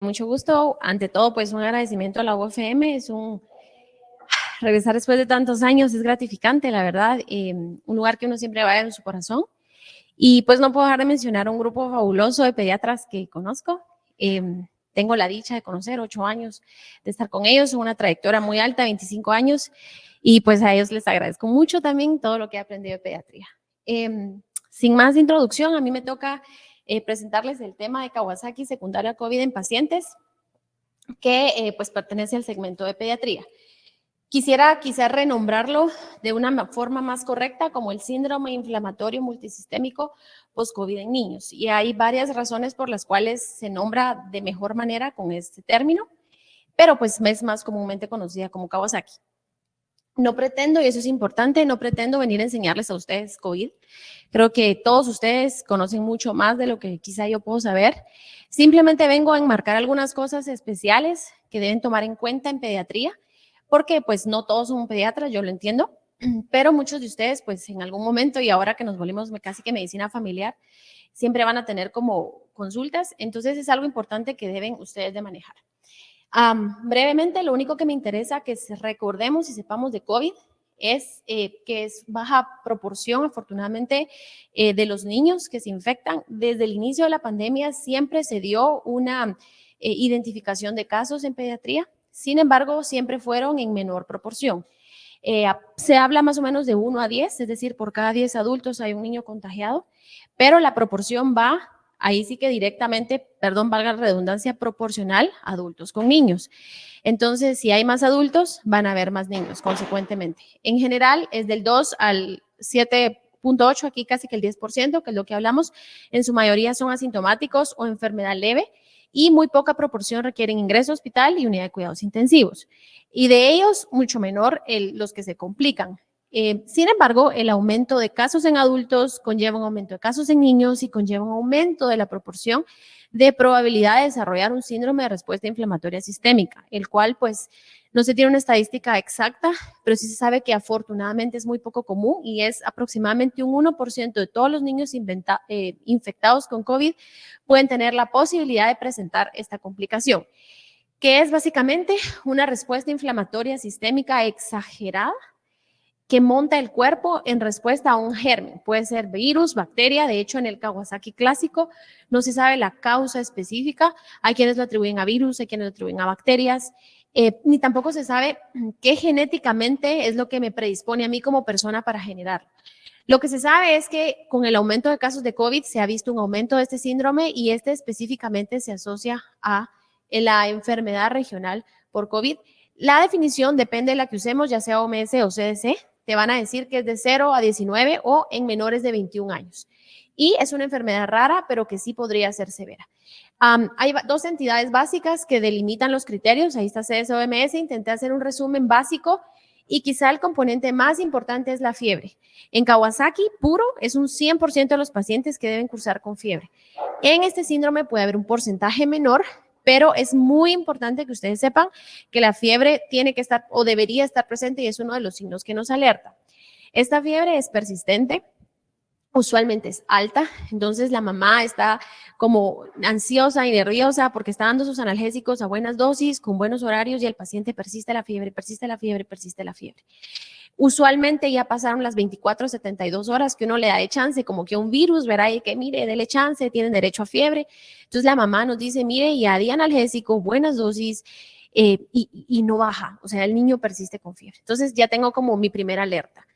Mucho gusto. Ante todo, pues un agradecimiento a la UFM. Es un regresar después de tantos años, es gratificante, la verdad. Eh, un lugar que uno siempre va en su corazón. Y pues no puedo dejar de mencionar un grupo fabuloso de pediatras que conozco. Eh, tengo la dicha de conocer ocho años, de estar con ellos, una trayectoria muy alta, 25 años. Y pues a ellos les agradezco mucho también todo lo que he aprendido de pediatría. Eh, sin más introducción, a mí me toca eh, presentarles el tema de Kawasaki secundaria COVID en pacientes, que eh, pues pertenece al segmento de pediatría. Quisiera quizás renombrarlo de una forma más correcta como el síndrome inflamatorio multisistémico post-COVID en niños. Y hay varias razones por las cuales se nombra de mejor manera con este término, pero pues es más comúnmente conocida como Kawasaki. No pretendo, y eso es importante, no pretendo venir a enseñarles a ustedes COVID. Creo que todos ustedes conocen mucho más de lo que quizá yo puedo saber. Simplemente vengo a enmarcar algunas cosas especiales que deben tomar en cuenta en pediatría, porque pues no todos son pediatras, yo lo entiendo, pero muchos de ustedes pues en algún momento y ahora que nos volvimos casi que medicina familiar, siempre van a tener como consultas, entonces es algo importante que deben ustedes de manejar brevemente, lo único que me interesa que recordemos y sepamos de COVID es eh, que es baja proporción, afortunadamente, eh, de los niños que se infectan. Desde el inicio de la pandemia siempre se dio una eh, identificación de casos en pediatría, sin embargo, siempre fueron en menor proporción. se habla más o menos de 1 a 10, es decir, por cada 10 adultos hay un niño contagiado, pero la proporción va ahí sí que directamente, perdón, valga la redundancia, proporcional adultos con niños. Entonces, si hay más adultos, van a haber más niños, consecuentemente. En general, es del 2 al 7.8, aquí casi que el 10%, que es lo que hablamos. En su mayoría son asintomáticos o enfermedad leve y muy poca proporción requieren ingreso hospital y unidad de cuidados intensivos. Y de ellos, mucho menor los que se complican. Eh, sin embargo, el aumento de casos en adultos conlleva un aumento de casos en niños y conlleva un aumento de la proporción de probabilidad de desarrollar un síndrome de respuesta inflamatoria sistémica, el cual pues no se tiene una estadística exacta, pero sí se sabe que afortunadamente es muy poco común y es aproximadamente un 1% de todos los niños eh, infectados con COVID pueden tener la posibilidad de presentar esta complicación, que es básicamente una respuesta inflamatoria sistémica exagerada que monta el cuerpo en respuesta a un germen. Puede ser virus, bacteria, de hecho en el Kawasaki clásico no se sabe la causa específica, hay quienes lo atribuyen a virus, hay quienes lo atribuyen a bacterias, eh, ni tampoco se sabe qué genéticamente es lo que me predispone a mí como persona para generar. Lo que se sabe es que con el aumento de casos de COVID se ha visto un aumento de este síndrome y este específicamente se asocia a la enfermedad regional por COVID. La definición depende de la que usemos, ya sea OMS o CDC, te van a decir que es de 0 a 19 o en menores de 21 años. Y es una enfermedad rara, pero que sí podría ser severa. hay dos entidades básicas que delimitan los criterios. Ahí está CSOMS. Intenté hacer un resumen básico y quizá el componente más importante es la fiebre. En Kawasaki puro es un 100% de los pacientes que deben cursar con fiebre. En este síndrome puede haber un porcentaje menor, pero es muy importante que ustedes sepan que la fiebre tiene que estar o debería estar presente y es uno de los signos que nos alerta. Esta fiebre es persistente, usualmente es alta, entonces la mamá está como ansiosa y nerviosa porque está dando sus analgésicos a buenas dosis, con buenos horarios y el paciente persiste la fiebre, persiste la fiebre, persiste la fiebre. Usualmente ya pasaron las 24 72 horas que uno le da de chance, como que un virus, verá, y que mire, dele chance, tienen derecho a fiebre. Entonces la mamá nos dice, mire, ya di analgésico, buenas dosis, eh, y, y no baja, o sea, el niño persiste con fiebre. Entonces ya tengo como mi primera alerta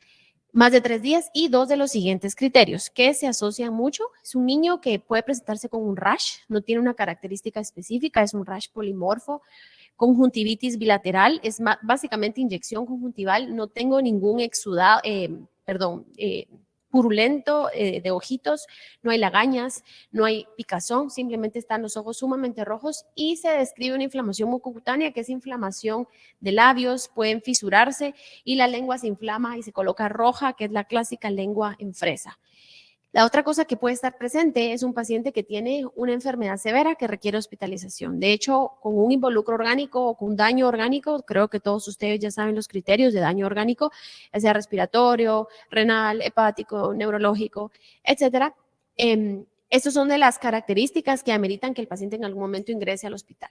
más de tres días y dos de los siguientes criterios que se asocian mucho. Es un niño que puede presentarse con un rash, no tiene una característica específica, es un rash polimorfo, conjuntivitis bilateral, es básicamente inyección conjuntival, no tengo ningún exudado, eh, perdón, eh, purulento eh, de ojitos, no hay lagañas, no hay picazón, simplemente están los ojos sumamente rojos y se describe una inflamación mucocutánea que es inflamación de labios, pueden fisurarse y la lengua se inflama y se coloca roja, que es la clásica lengua en fresa. La otra cosa que puede estar presente es un paciente que tiene una enfermedad severa que requiere hospitalización. De hecho, con un involucro orgánico o con daño orgánico, creo que todos ustedes ya saben los criterios de daño orgánico, ya sea respiratorio, renal, hepático, neurológico, etcétera. Em, estas son de las características que ameritan que el paciente en algún momento ingrese al hospital.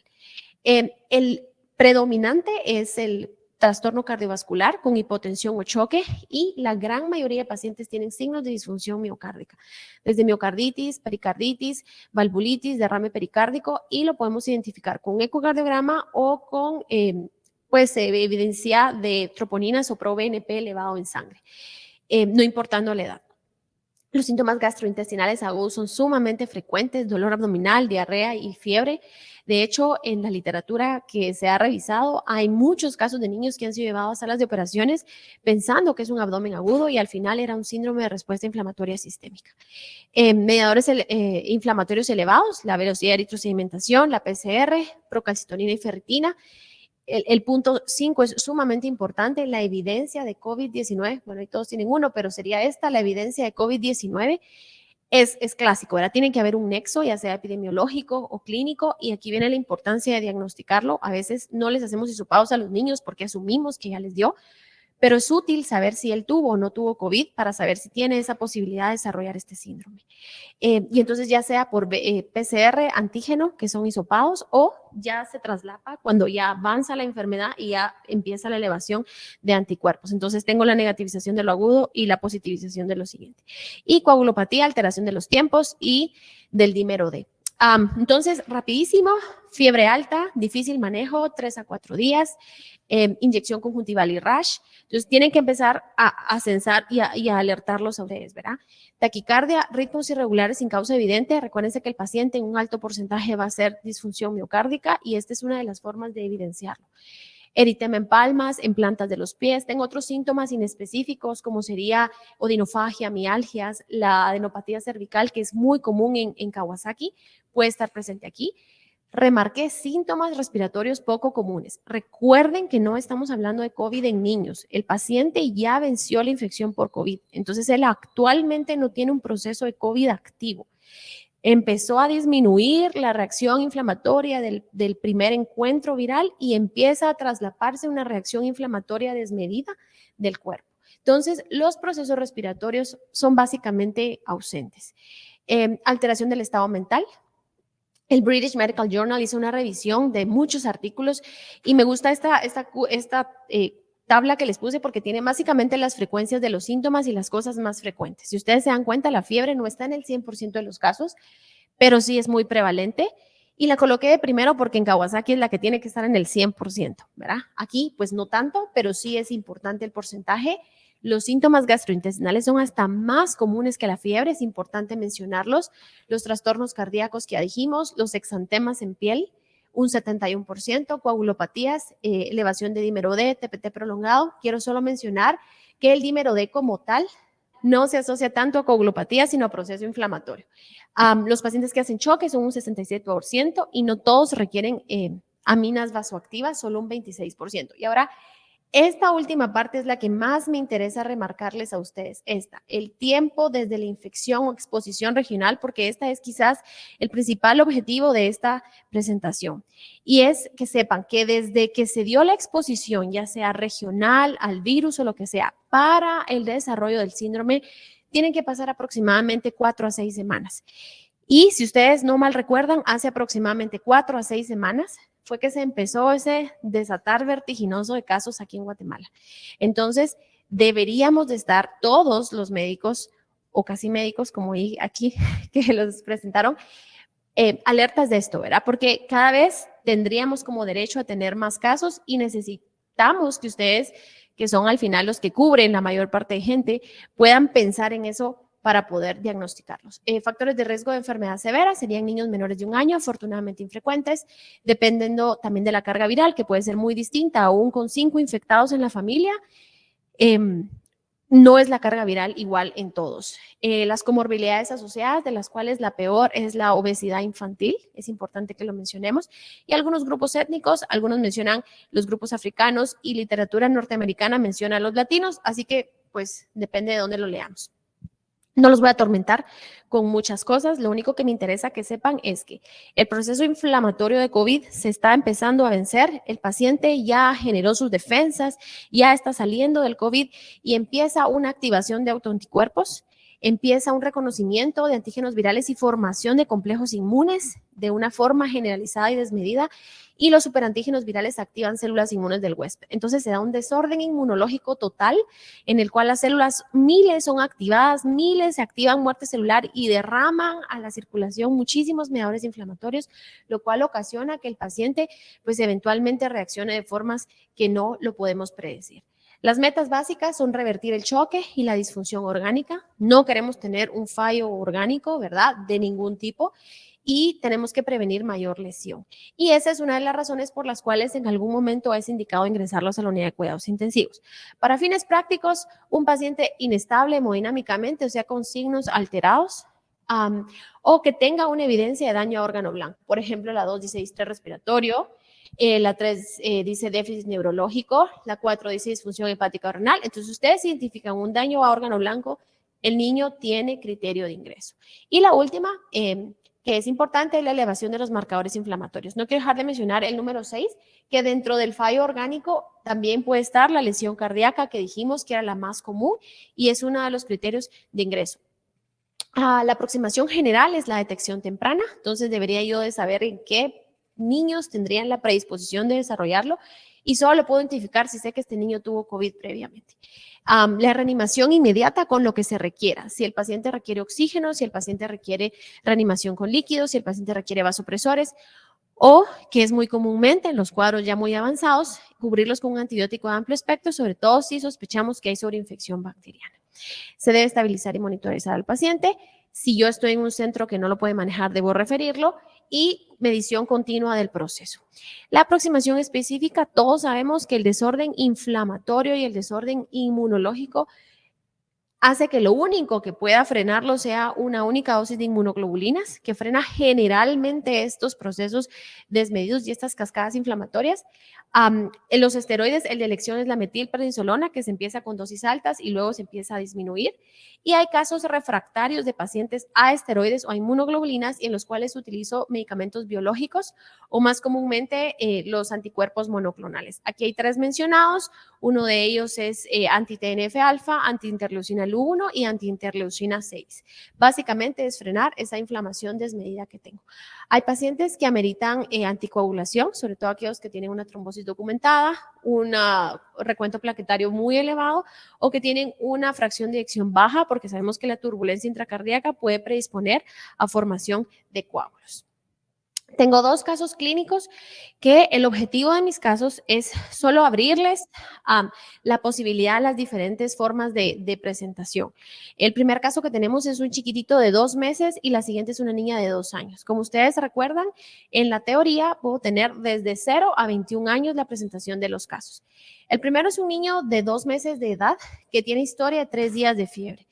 Eh, el predominante es el trastorno cardiovascular con hipotensión o choque y la gran mayoría de pacientes tienen signos de disfunción miocárdica, desde miocarditis, pericarditis, valvulitis, derrame pericárdico y lo podemos identificar con ecocardiograma o con eh, pues, evidencia de troponinas o pro-BNP elevado en sangre, eh, no importando la edad. Los síntomas gastrointestinales agudos son sumamente frecuentes, dolor abdominal, diarrea y fiebre. De hecho, en la literatura que se ha revisado, hay muchos casos de niños que han sido llevados a salas de operaciones pensando que es un abdomen agudo y al final era un síndrome de respuesta inflamatoria sistémica. Eh, mediadores inflamatorios elevados, la velocidad de eritrosedimentación, la PCR, procalcitonina y ferritina, el, punto 5 es sumamente importante, la evidencia de COVID-19, bueno, y todos tienen uno, pero sería esta, la evidencia de COVID-19 es, clásico, ¿verdad? Tiene que haber un nexo, ya sea epidemiológico o clínico, y aquí viene la importancia de diagnosticarlo. A veces no les hacemos hisopados a los niños porque asumimos que ya les dio, pero es útil saber si él tuvo o no tuvo COVID para saber si tiene esa posibilidad de desarrollar este síndrome. Eh, y entonces ya sea por eh, PCR, antígeno, que son hisopados, o ya se traslapa cuando ya avanza la enfermedad y ya empieza la elevación de anticuerpos. Entonces tengo la negativización de lo agudo y la positivización de lo siguiente. Y coagulopatía, alteración de los tiempos y del dímero D entonces, rapidísimo, fiebre alta, difícil manejo, tres a cuatro días, em, inyección conjuntival y rash. Entonces, tienen que empezar a, censar y a, alertarlos a ustedes, ¿verdad? Taquicardia, ritmos irregulares sin causa evidente. Recuérdense que el paciente en un alto porcentaje va a ser disfunción miocárdica y esta es una de las formas de evidenciarlo eritema en palmas, en plantas de los pies. Tengo otros síntomas inespecíficos como sería odinofagia, mialgias, la adenopatía cervical que es muy común en, en Kawasaki, puede estar presente aquí. Remarqué síntomas respiratorios poco comunes. Recuerden que no estamos hablando de COVID en niños. El paciente ya venció la infección por COVID. Entonces, él actualmente no tiene un proceso de COVID activo empezó a disminuir la reacción inflamatoria del, primer encuentro viral y empieza a traslaparse una reacción inflamatoria desmedida del cuerpo. Entonces, los procesos respiratorios son básicamente ausentes. Em, alteración del estado mental. El British Medical Journal hizo una revisión de muchos artículos y me gusta esta, esta, esta eh, tabla que les puse porque tiene básicamente las frecuencias de los síntomas y las cosas más frecuentes. Si ustedes se dan cuenta, la fiebre no está en el 100% de los casos, pero sí es muy prevalente. Y la coloqué de primero porque en Kawasaki es la que tiene que estar en el 100%, ¿verdad? Aquí, pues no tanto, pero sí es importante el porcentaje. Los síntomas gastrointestinales son hasta más comunes que la fiebre, es importante mencionarlos. Los trastornos cardíacos que ya dijimos, los exantemas en piel, un 71%, coagulopatías, eh, elevación de dímero D, TPT prolongado. Quiero solo mencionar que el dímero D como tal no se asocia tanto a coagulopatía, sino a proceso inflamatorio. los pacientes que hacen choque son un 67% y no todos requieren eh, aminas vasoactivas, solo un 26%. Y ahora, esta última parte es la que más me interesa remarcarles a ustedes, esta, el tiempo desde la infección o exposición regional, porque esta es quizás el principal objetivo de esta presentación. Y es que sepan que desde que se dio la exposición, ya sea regional, al virus o lo que sea, para el desarrollo del síndrome, tienen que pasar aproximadamente cuatro a seis semanas. Y si ustedes no mal recuerdan, hace aproximadamente cuatro a seis semanas fue que se empezó ese desatar vertiginoso de casos aquí en Guatemala. Entonces, deberíamos de estar todos los médicos o casi médicos, como aquí que los presentaron, eh, alertas de esto, ¿verdad? Porque cada vez tendríamos como derecho a tener más casos y necesitamos que ustedes, que son al final los que cubren la mayor parte de gente, puedan pensar en eso para poder diagnosticarlos. Eh, factores de riesgo de enfermedad severa serían niños menores de un año, afortunadamente infrecuentes, dependiendo también de la carga viral, que puede ser muy distinta, aún con cinco infectados en la familia. Em, no es la carga viral igual en todos. Eh, las comorbilidades asociadas, de las cuales la peor es la obesidad infantil, es importante que lo mencionemos, y algunos grupos étnicos, algunos mencionan los grupos africanos y literatura norteamericana menciona a los latinos, así que pues depende de dónde lo leamos. No los voy a atormentar con muchas cosas, lo único que me interesa que sepan es que el proceso inflamatorio de COVID se está empezando a vencer, el paciente ya generó sus defensas, ya está saliendo del COVID y empieza una activación de autoanticuerpos empieza un reconocimiento de antígenos virales y formación de complejos inmunes de una forma generalizada y desmedida y los superantígenos virales activan células inmunes del huésped. Entonces se da un desorden inmunológico total en el cual las células miles son activadas, miles se activan muerte celular y derraman a la circulación muchísimos mediadores inflamatorios, lo cual ocasiona que el paciente pues eventualmente reaccione de formas que no lo podemos predecir. Las metas básicas son revertir el choque y la disfunción orgánica. No queremos tener un fallo orgánico, ¿verdad? De ningún tipo y tenemos que prevenir mayor lesión. Y esa es una de las razones por las cuales en algún momento es indicado ingresarlos a la unidad de cuidados intensivos. Para fines prácticos, un paciente inestable hemodinámicamente, o sea, con signos alterados, o que tenga una evidencia de daño a órgano blanco. Por ejemplo, la 2 dice distrés respiratorio, eh, la 3 eh, dice déficit neurológico, la 4 dice disfunción hepática renal. Entonces, ustedes identifican un daño a órgano blanco, el niño tiene criterio de ingreso. Y la última, eh, que es importante la elevación de los marcadores inflamatorios. No quiero dejar de mencionar el número 6, que dentro del fallo orgánico también puede estar la lesión cardíaca que dijimos que era la más común y es uno de los criterios de ingreso. Ah, la aproximación general es la detección temprana, entonces debería yo de saber en qué niños tendrían la predisposición de desarrollarlo y solo lo puedo identificar si sé que este niño tuvo COVID previamente la reanimación inmediata con lo que se requiera. Si el paciente requiere oxígeno, si el paciente requiere reanimación con líquidos, si el paciente requiere vasopresores o, que es muy comúnmente en los cuadros ya muy avanzados, cubrirlos con un antibiótico de amplio espectro, sobre todo si sospechamos que hay sobreinfección bacteriana. Se debe estabilizar y monitorizar al paciente. Si yo estoy en un centro que no lo puede manejar, debo referirlo y medición continua del proceso. La aproximación específica, todos sabemos que el desorden inflamatorio y el desorden inmunológico hace que lo único que pueda frenarlo sea una única dosis de inmunoglobulinas, que frena generalmente estos procesos desmedidos y estas cascadas inflamatorias. en los esteroides, el de elección es la metilprednisolona, que se empieza con dosis altas y luego se empieza a disminuir. Y hay casos refractarios de pacientes a esteroides o a inmunoglobulinas en los cuales utilizo medicamentos biológicos o más comúnmente eh, los anticuerpos monoclonales. Aquí hay tres mencionados. Uno de ellos es eh, anti-TNF-alfa, anti-interleucina 1 y anti-interleucina 6. Básicamente es frenar esa inflamación desmedida que tengo. Hay pacientes que ameritan eh, anticoagulación, sobre todo aquellos que tienen una trombosis documentada, un recuento plaquetario muy elevado o que tienen una fracción de eyección baja porque sabemos que la turbulencia intracardíaca puede predisponer a formación de coágulos. Tengo dos casos clínicos que el objetivo de mis casos es solo abrirles la posibilidad a las diferentes formas de, de, presentación. El primer caso que tenemos es un chiquitito de dos meses y la siguiente es una niña de dos años. Como ustedes recuerdan, en la teoría puedo tener desde 0 a 21 años la presentación de los casos. El primero es un niño de dos meses de edad que tiene historia de tres días de fiebre.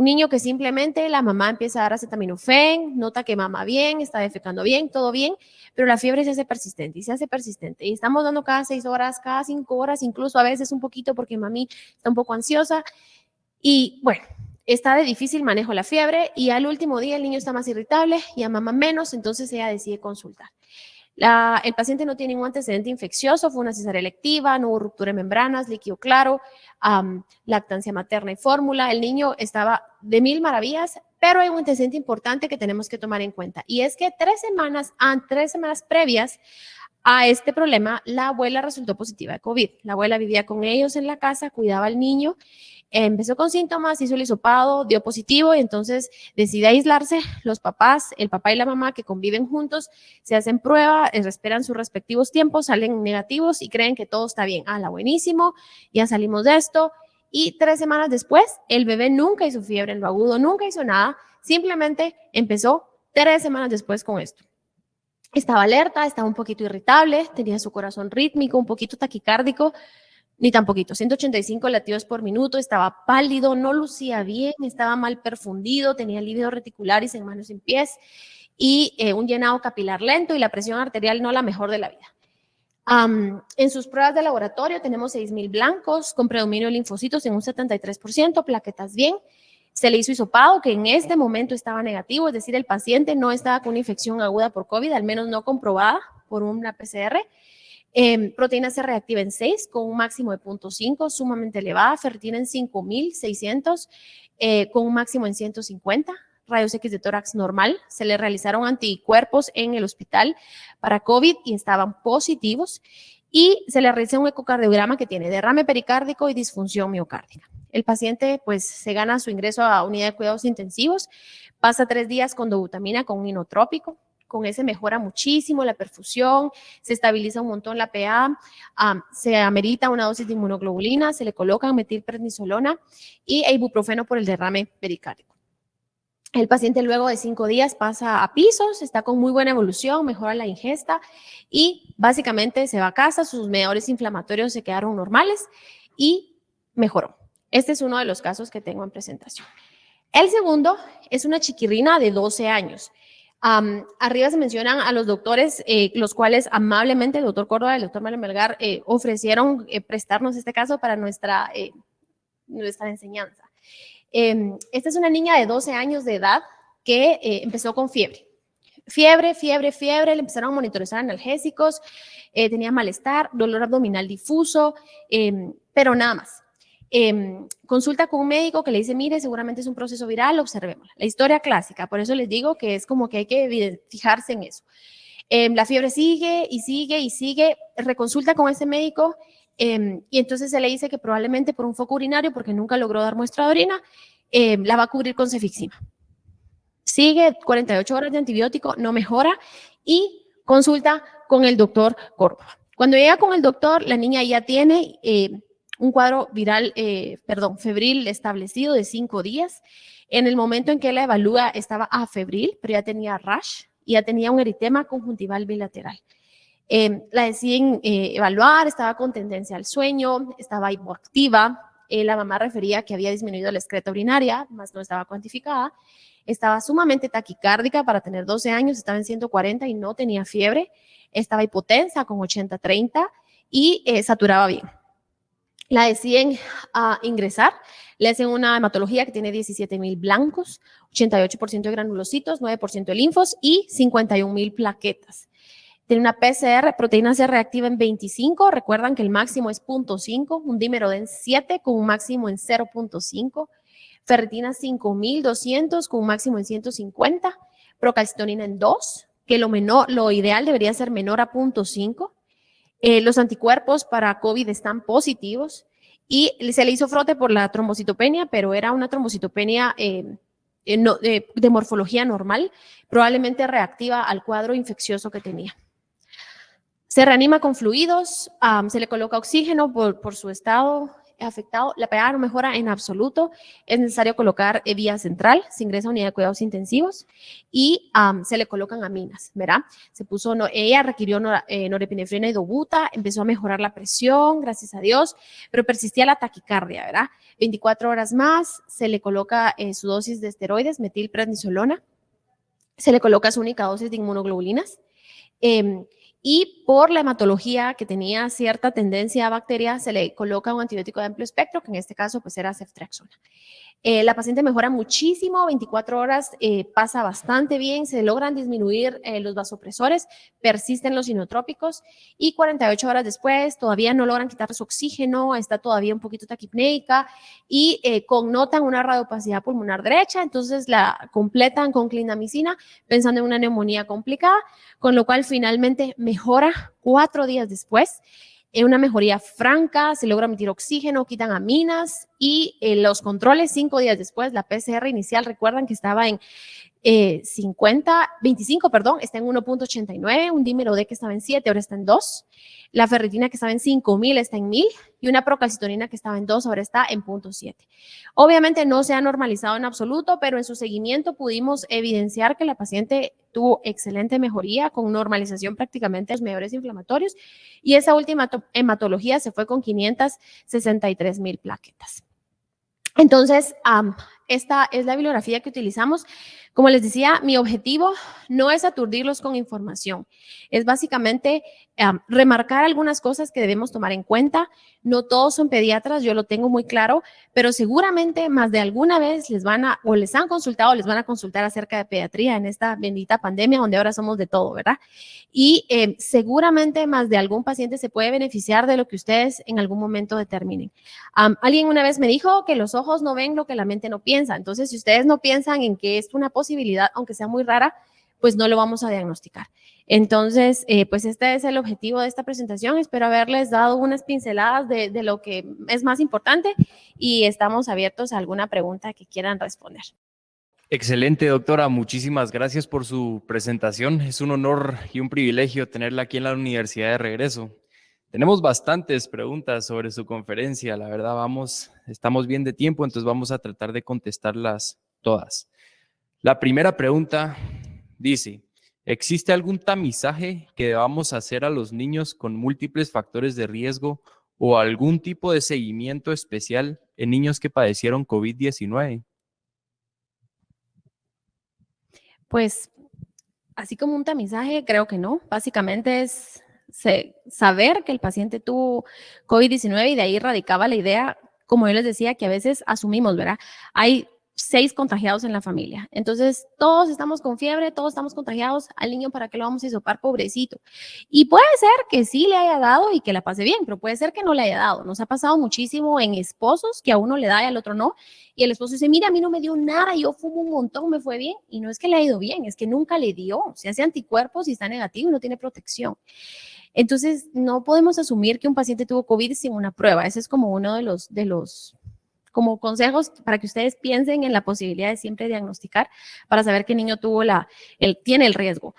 Un niño que simplemente la mamá empieza a dar acetaminofén, nota que mama bien, está defecando bien, todo bien, pero la fiebre se hace persistente y se hace persistente. Y estamos dando cada seis horas, cada cinco horas, incluso a veces un poquito porque mami está un poco ansiosa. Y bueno, está de difícil manejo la fiebre y al último día el niño está más irritable y a mamá menos, entonces ella decide consultar el paciente no tiene ningún antecedente infeccioso, fue una cesárea electiva, no hubo ruptura de membranas, líquido claro, lactancia materna y fórmula. El niño estaba de mil maravillas, pero hay un antecedente importante que tenemos que tomar en cuenta y es que tres semanas, tres semanas previas a este problema, la abuela resultó positiva de COVID. La abuela vivía con ellos en la casa, cuidaba al niño empezó con síntomas, hizo el hisopado, dio positivo y entonces decide aislarse. Los papás, el papá y la mamá que conviven juntos, se hacen prueba, eh, esperan sus respectivos tiempos, salen negativos y creen que todo está bien. Ah, buenísimo, ya salimos de esto. Y tres semanas después, el bebé nunca hizo fiebre en lo agudo, nunca hizo nada, simplemente empezó tres semanas después con esto. Estaba alerta, estaba un poquito irritable, tenía su corazón rítmico, un poquito taquicárdico, ni tan poquito, 185 latidos por minuto, estaba pálido, no lucía bien, estaba mal perfundido, tenía lívidos reticulares en manos y pies y eh, un llenado capilar lento y la presión arterial no la mejor de la vida. en sus pruebas de laboratorio tenemos 6.000 blancos con predominio de linfocitos en un 73%, plaquetas bien. Se le hizo hisopado que en este momento estaba negativo, es decir, el paciente no estaba con una infección aguda por COVID, al menos no comprobada por una PCR Em, proteína C reactiva en 6 con un máximo de 0.5, sumamente elevada. Ferritina en 5600 eh, con un máximo en 150. Rayos X de tórax normal. Se le realizaron anticuerpos en el hospital para COVID y estaban positivos. Y se le realizó un ecocardiograma que tiene derrame pericárdico y disfunción miocárdica. El paciente pues se gana su ingreso a unidad de cuidados intensivos, pasa tres días con dobutamina con un inotrópico, con ese mejora muchísimo la perfusión, se estabiliza un montón la PA, se amerita una dosis de inmunoglobulina, se le coloca metilprednisolona y ibuprofeno por el derrame pericárdico. El paciente luego de cinco días pasa a pisos, está con muy buena evolución, mejora la ingesta y básicamente se va a casa, sus medidores inflamatorios se quedaron normales y mejoró. Este es uno de los casos que tengo en presentación. El segundo es una chiquirrina de 12 años arriba se mencionan a los doctores, eh, los cuales amablemente el doctor Córdoba y el doctor Manuel Melgar eh, ofrecieron eh, prestarnos este caso para nuestra, nuestra enseñanza. Em, esta es una niña de 12 años de edad que empezó con fiebre. Fiebre, fiebre, fiebre, le empezaron a monitorizar analgésicos, tenía malestar, dolor abdominal difuso, em, pero nada más. Em, consulta con un médico que le dice, mire, seguramente es un proceso viral, observemos. La historia clásica, por eso les digo que es como que hay que fijarse en eso. Em, la fiebre sigue y sigue y sigue, reconsulta con ese médico em, y entonces se le dice que probablemente por un foco urinario, porque nunca logró dar muestra de orina, la va a cubrir con cefixima. Sigue 48 horas de antibiótico, no mejora y consulta con el doctor Córdoba. Cuando llega con el doctor, la niña ya tiene un cuadro viral, eh, perdón, febril establecido de cinco días. En el momento en que la evalúa estaba a febril, pero ya tenía rash y ya tenía un eritema conjuntival bilateral. Em, la deciden eh, evaluar, estaba con tendencia al sueño, estaba hipoactiva, eh, la mamá refería que había disminuido la excreta urinaria, más no estaba cuantificada, estaba sumamente taquicárdica para tener 12 años, estaba en 140 y no tenía fiebre, estaba hipotensa con 80-30 y saturaba bien la deciden a ingresar, le hacen una hematología que tiene 17 mil blancos, 88% de granulocitos, 9% de linfos y 51 mil plaquetas. Tiene una PCR, proteína C reactiva en 25, recuerdan que el máximo es 0.5, un dímero en 7 con un máximo en 0.5, ferritina 5200 con un máximo en 150, procalcitonina en 2, que lo, menor, lo ideal debería ser menor a 0.5, eh, los anticuerpos para COVID están positivos y se le hizo frote por la trombocitopenia, pero era una trombocitopenia eh, eh, de morfología normal, probablemente reactiva al cuadro infeccioso que tenía. Se reanima con fluidos, se le coloca oxígeno por, por su estado afectado, la PA no mejora en absoluto, es necesario colocar eh, vía central, se ingresa a unidad de cuidados intensivos y se le colocan aminas, ¿verdad? Se puso, no, ella requirió eh, norepinefrina y dobuta, empezó a mejorar la presión, gracias a Dios, pero persistía la taquicardia, ¿verdad? 24 horas más, se le coloca eh, su dosis de esteroides, metilprednisolona, se le coloca su única dosis de inmunoglobulinas, em, y por la hematología que tenía cierta tendencia a bacteria, se le coloca un antibiótico de amplio espectro, que en este caso pues era ceftriaxona. Eh, la paciente mejora muchísimo, 24 horas eh, pasa bastante bien, se logran disminuir eh, los vasopresores, persisten los inotrópicos y 48 horas después todavía no logran quitar su oxígeno, está todavía un poquito taquipneica y connotan una radiopacidad pulmonar derecha, entonces la completan con clindamicina pensando en una neumonía complicada, con lo cual finalmente mejora cuatro días después en una mejoría franca, se logra emitir oxígeno, quitan aminas y eh, los controles cinco días después, la PCR inicial, recuerdan que estaba en 50, eh, 25, perdón, está en 1.89, un dímero D que estaba en 7, ahora está en 2, la ferritina que estaba en 5000 está en 1000 y una procalcitonina que estaba en 2 ahora está en 0.7. Obviamente no se ha normalizado en absoluto, pero en su seguimiento pudimos evidenciar que la paciente tuvo excelente mejoría con normalización prácticamente de los medidores inflamatorios y esa última hematología se fue con 563 mil plaquetas. Entonces, esta es la bibliografía que utilizamos. Como les decía, mi objetivo no es aturdirlos con información, es básicamente remarcar algunas cosas que debemos tomar en cuenta. No todos son pediatras, yo lo tengo muy claro, pero seguramente más de alguna vez les van a, o les han consultado, les van a consultar acerca de pediatría en esta bendita pandemia donde ahora somos de todo, ¿verdad? Y eh, seguramente más de algún paciente se puede beneficiar de lo que ustedes en algún momento determinen. alguien una vez me dijo que los ojos no ven lo que la mente no piensa. Entonces, si ustedes no piensan en que es una posibilidad, aunque sea muy rara, pues no lo vamos a diagnosticar. Entonces, eh, pues este es el objetivo de esta presentación. Espero haberles dado unas pinceladas de, de, lo que es más importante y estamos abiertos a alguna pregunta que quieran responder. Excelente, doctora. Muchísimas gracias por su presentación. Es un honor y un privilegio tenerla aquí en la universidad de regreso. Tenemos bastantes preguntas sobre su conferencia. La verdad, vamos, estamos bien de tiempo, entonces vamos a tratar de contestarlas todas. La primera pregunta dice, ¿existe algún tamizaje que debamos hacer a los niños con múltiples factores de riesgo o algún tipo de seguimiento especial en niños que padecieron COVID-19? Pues, así como un tamizaje, creo que no. Básicamente es saber que el paciente tuvo COVID-19 y de ahí radicaba la idea, como yo les decía, que a veces asumimos, ¿verdad? Hay seis contagiados en la familia. Entonces, todos estamos con fiebre, todos estamos contagiados. Al niño, ¿para qué lo vamos a hisopar, pobrecito? Y puede ser que sí le haya dado y que la pase bien, pero puede ser que no le haya dado. Nos ha pasado muchísimo en esposos que a uno le da y al otro no. Y el esposo dice, mira, a mí no me dio nada, yo fumo un montón, me fue bien. Y no es que le ha ido bien, es que nunca le dio. Se hace anticuerpos y está negativo y no tiene protección. Entonces, no podemos asumir que un paciente tuvo COVID sin una prueba. Ese es como uno de los, de los como consejos para que ustedes piensen en la posibilidad de siempre diagnosticar para saber qué niño tuvo la, el, tiene el riesgo.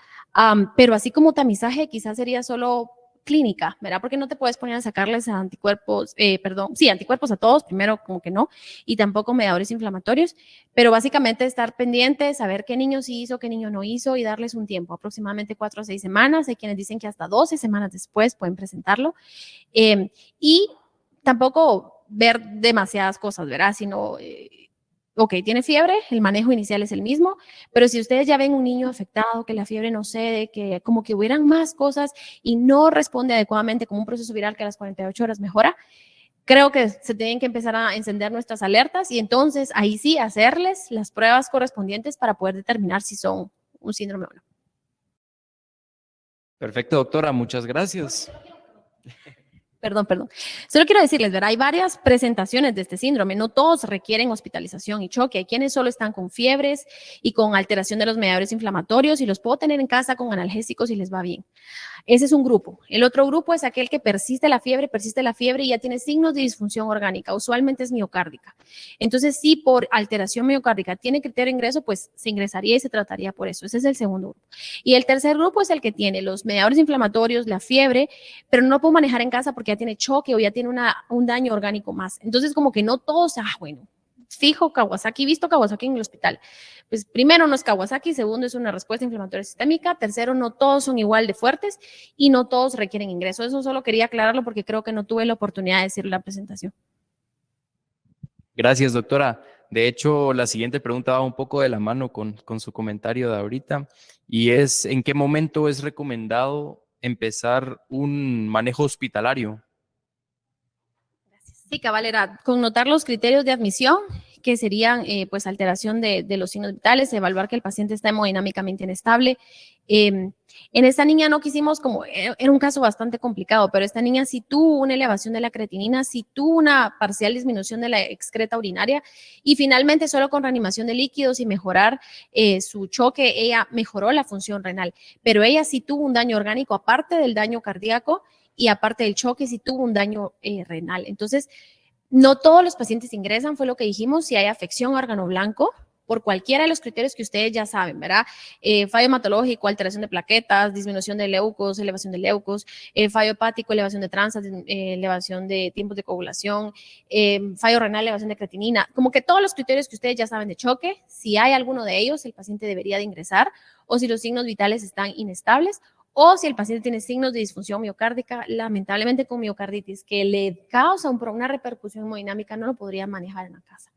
pero así como tamizaje, quizás sería solo clínica, ¿verdad? Porque no te puedes poner a sacarles anticuerpos, eh, perdón, sí, anticuerpos a todos, primero como que no, y tampoco mediadores inflamatorios, pero básicamente estar pendiente, saber qué niño sí hizo, qué niño no hizo y darles un tiempo, aproximadamente cuatro o seis semanas, hay quienes dicen que hasta 12 semanas después pueden presentarlo, em, y tampoco ver demasiadas cosas, ¿verdad? Sino, eh, ok, tiene fiebre, el manejo inicial es el mismo, pero si ustedes ya ven un niño afectado, que la fiebre no cede, que como que hubieran más cosas y no responde adecuadamente como un proceso viral que a las 48 horas mejora, creo que se tienen que empezar a encender nuestras alertas y entonces ahí sí hacerles las pruebas correspondientes para poder determinar si son un síndrome o no. Perfecto, doctora, muchas gracias. Perdón, perdón. Solo quiero decirles, ¿verdad? Hay varias presentaciones de este síndrome. No todos requieren hospitalización y choque. Hay quienes solo están con fiebres y con alteración de los mediadores inflamatorios y los puedo tener en casa con analgésicos y les va bien. Ese es un grupo. El otro grupo es aquel que persiste la fiebre, persiste la fiebre y ya tiene signos de disfunción orgánica. Usualmente es miocárdica. Entonces, si por alteración miocárdica tiene criterio de ingreso, pues se ingresaría y se trataría por eso. Ese es el segundo grupo. Y el tercer grupo es el que tiene los mediadores inflamatorios, la fiebre, pero no puedo manejar en casa porque ya tiene choque o ya tiene una, un daño orgánico más. Entonces, como que no todos, ah, bueno, fijo Kawasaki, visto Kawasaki en el hospital. Pues primero no es Kawasaki, segundo es una respuesta inflamatoria sistémica, tercero no todos son igual de fuertes y no todos requieren ingreso. Eso solo quería aclararlo porque creo que no tuve la oportunidad de decirlo en la presentación. Gracias, doctora. De hecho, la siguiente pregunta va un poco de la mano con, con su comentario de ahorita y es, ¿en qué momento es recomendado empezar un manejo hospitalario? Sí, cabalera, connotar los criterios de admisión, que serían eh, pues alteración de, los signos vitales, evaluar que el paciente está hemodinámicamente inestable. Em, en esta niña no quisimos como, eh, era un caso bastante complicado, pero esta niña sí tuvo una elevación de la creatinina, sí tuvo una parcial disminución de la excreta urinaria y finalmente solo con reanimación de líquidos y mejorar eh, su choque, ella mejoró la función renal, pero ella sí tuvo un daño orgánico aparte del daño cardíaco y aparte del choque, si tuvo un daño eh, renal. Entonces, no todos los pacientes ingresan, fue lo que dijimos, si hay afección órgano blanco, por cualquiera de los criterios que ustedes ya saben, ¿verdad? Eh, fallo hematológico, alteración de plaquetas, disminución de leucos, elevación de leucos, eh, fallo hepático, elevación de transas, elevación de tiempos de coagulación, fallo renal, elevación de creatinina, como que todos los criterios que ustedes ya saben de choque, si hay alguno de ellos, el paciente debería de ingresar, o si los signos vitales están inestables, o si el paciente tiene signos de disfunción miocárdica, lamentablemente con miocarditis, que le causa una repercusión hemodinámica, no lo podría manejar en la casa.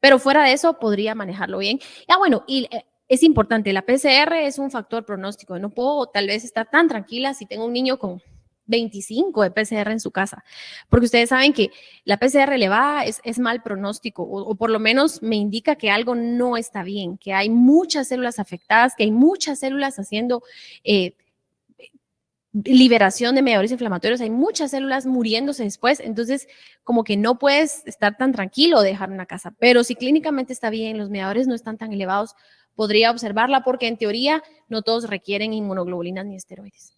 Pero fuera de eso, podría manejarlo bien. Ya bueno, y eh, es importante, la PCR es un factor pronóstico. No puedo tal vez estar tan tranquila si tengo un niño con 25 de PCR en su casa, porque ustedes saben que la PCR elevada es, es mal pronóstico o, por lo menos me indica que algo no está bien, que hay muchas células afectadas, que hay muchas células haciendo eh, liberación de mediadores inflamatorios, hay muchas células muriéndose después, entonces como que no puedes estar tan tranquilo de dejar una casa, pero si clínicamente está bien, los mediadores no están tan elevados, podría observarla porque en teoría no todos requieren inmunoglobulinas ni esteroides.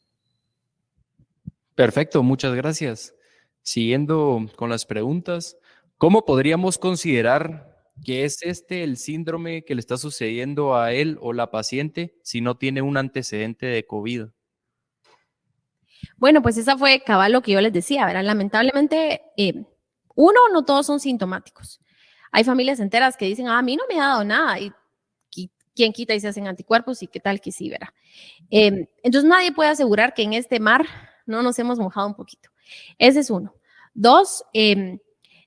Perfecto, muchas gracias. Siguiendo con las preguntas, ¿cómo podríamos considerar que es este el síndrome que le está sucediendo a él o la paciente si no tiene un antecedente de COVID? Bueno, pues esa fue cabal lo que yo les decía, ¿verdad? Lamentablemente, eh, uno, no todos son sintomáticos. Hay familias enteras que dicen, ah, a mí no me ha dado nada y quién quita y se hacen anticuerpos y qué tal que sí, ¿verdad? Em, entonces nadie puede asegurar que en este mar no nos hemos mojado un poquito. Ese es uno. Dos, em,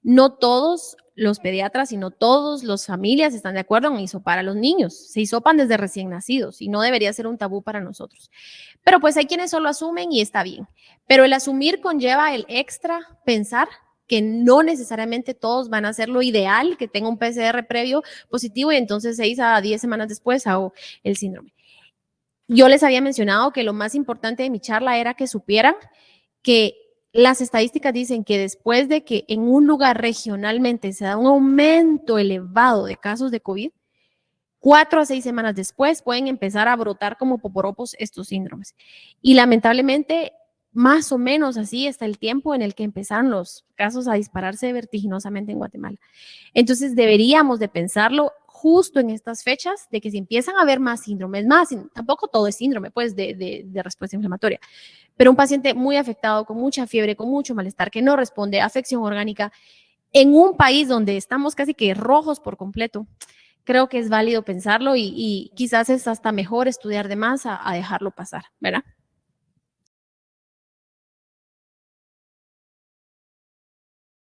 no todos los pediatras y no todas las familias están de acuerdo en hisopar a los niños. Se hisopan desde recién nacidos y no debería ser un tabú para nosotros. Pero pues hay quienes solo asumen y está bien. Pero el asumir conlleva el extra pensar que no necesariamente todos van a ser lo ideal, que tenga un PCR previo positivo y entonces seis a diez semanas después hago el síndrome. Yo les había mencionado que lo más importante de mi charla era que supieran que las estadísticas dicen que después de que en un lugar regionalmente se da un aumento elevado de casos de COVID, cuatro a seis semanas después pueden empezar a brotar como poporopos estos síndromes. Y lamentablemente, más o menos así está el tiempo en el que empezaron los casos a dispararse vertiginosamente en Guatemala. Entonces deberíamos de pensarlo justo en estas fechas de que si empiezan a haber más síndromes, más, tampoco todo es síndrome, pues, de, respuesta inflamatoria, pero un paciente muy afectado, con mucha fiebre, con mucho malestar, que no responde, afección orgánica, en un país donde estamos casi que rojos por completo, creo que es válido pensarlo y, quizás es hasta mejor estudiar de más a, a dejarlo pasar, ¿verdad?